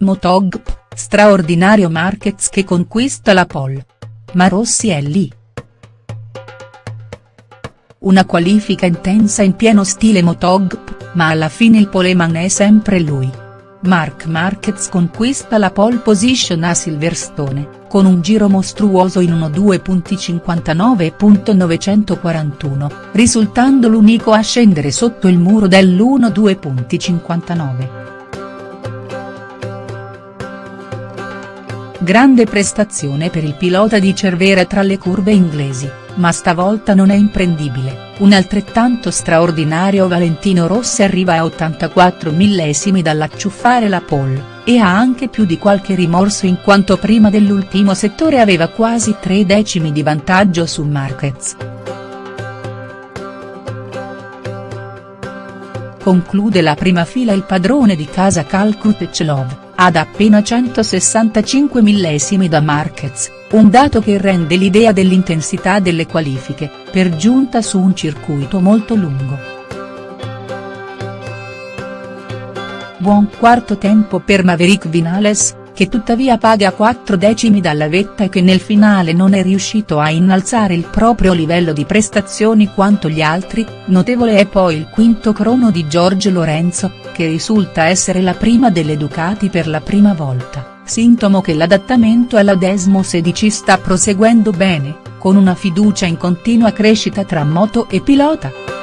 Motogp, straordinario Marquez che conquista la pole. Ma Rossi è lì. Una qualifica intensa in pieno stile Motogp, ma alla fine il poleman è sempre lui. Marc Marquez conquista la pole position a Silverstone, con un giro mostruoso in 1.2.59.941, risultando l'unico a scendere sotto il muro dell'1.2.59. Grande prestazione per il pilota di Cervera tra le curve inglesi, ma stavolta non è imprendibile, un altrettanto straordinario Valentino Rossi arriva a 84 millesimi dall'acciuffare la pole, e ha anche più di qualche rimorso in quanto prima dell'ultimo settore aveva quasi tre decimi di vantaggio su Marquez. Conclude la prima fila il padrone di casa Kal Krutechlov ad appena 165 millesimi da Marquez, un dato che rende l'idea dell'intensità delle qualifiche, per giunta su un circuito molto lungo. Buon quarto tempo per Maverick Vinales, che tuttavia paga 4 decimi dalla vetta e che nel finale non è riuscito a innalzare il proprio livello di prestazioni quanto gli altri, notevole è poi il quinto crono di Giorgio Lorenzo, che risulta essere la prima delle Ducati per la prima volta, sintomo che l'adattamento alla Desmo 16 sta proseguendo bene, con una fiducia in continua crescita tra moto e pilota.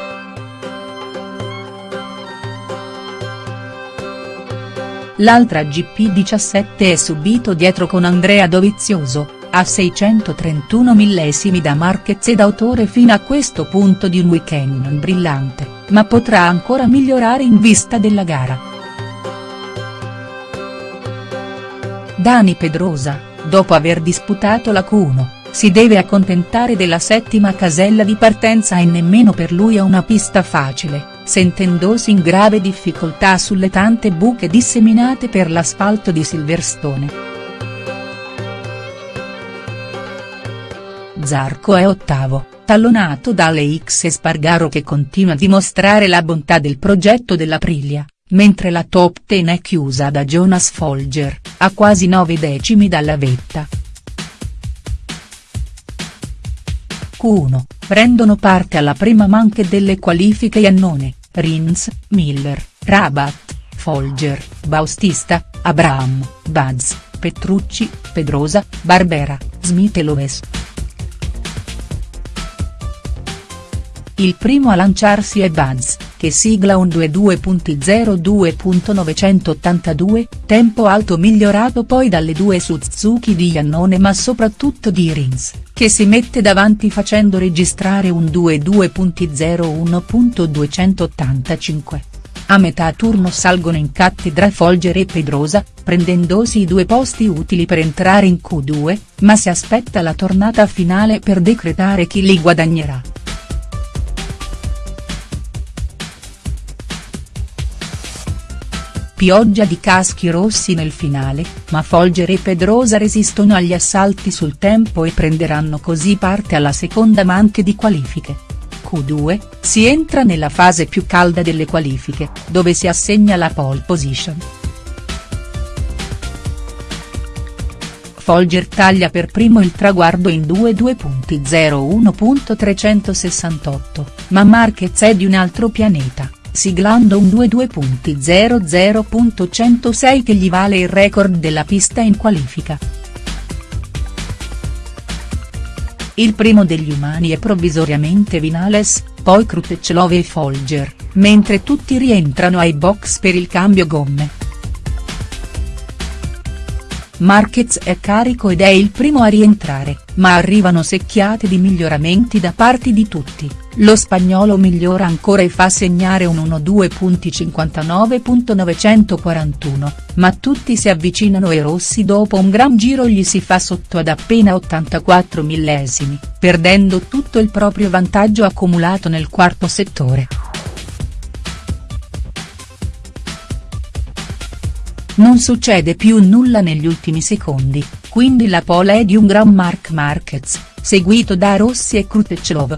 L'altra GP17 è subito dietro con Andrea Dovizioso, a 631 millesimi da Marquez ed autore fino a questo punto di un weekend brillante, ma potrà ancora migliorare in vista della gara. Dani Pedrosa, dopo aver disputato la Q1, si deve accontentare della settima casella di partenza e nemmeno per lui è una pista facile sentendosi in grave difficoltà sulle tante buche disseminate per l'asfalto di Silverstone. Zarco è ottavo, tallonato dalle X Espargaro che continua a dimostrare la bontà del progetto dell'Aprilia, mentre la top ten è chiusa da Jonas Folger, a quasi 9 decimi dalla vetta. Q1, prendono parte alla prima manche delle qualifiche Iannone, Rins, Miller, Rabat, Folger, Baustista, Abraham, Buzz, Petrucci, Pedrosa, Barbera, Smith e Loves. Il primo a lanciarsi è Buzz, che sigla un 22.02.982, tempo alto migliorato poi dalle due Suzuki di Iannone ma soprattutto di Rins, che si mette davanti facendo registrare un 22.01.285. A metà turno salgono in cattedra Folger e Pedrosa, prendendosi i due posti utili per entrare in Q2, ma si aspetta la tornata finale per decretare chi li guadagnerà. Pioggia di caschi rossi nel finale, ma Folger e Pedrosa resistono agli assalti sul tempo e prenderanno così parte alla seconda manche di qualifiche. Q2, si entra nella fase più calda delle qualifiche, dove si assegna la pole position. Folger taglia per primo il traguardo in 2.2.01.368, ma Marquez è di un altro pianeta siglando un 22.00.106 che gli vale il record della pista in qualifica. Il primo degli umani è provvisoriamente Vinales, poi Krutechlov e Folger, mentre tutti rientrano ai box per il cambio gomme. Marquez è carico ed è il primo a rientrare, ma arrivano secchiate di miglioramenti da parte di tutti, lo spagnolo migliora ancora e fa segnare un 1.2.59.941, ma tutti si avvicinano e Rossi dopo un gran giro gli si fa sotto ad appena 84 millesimi, perdendo tutto il proprio vantaggio accumulato nel quarto settore. Non succede più nulla negli ultimi secondi, quindi la pole è di un gran Marc Marquez, seguito da Rossi e Krutechlov.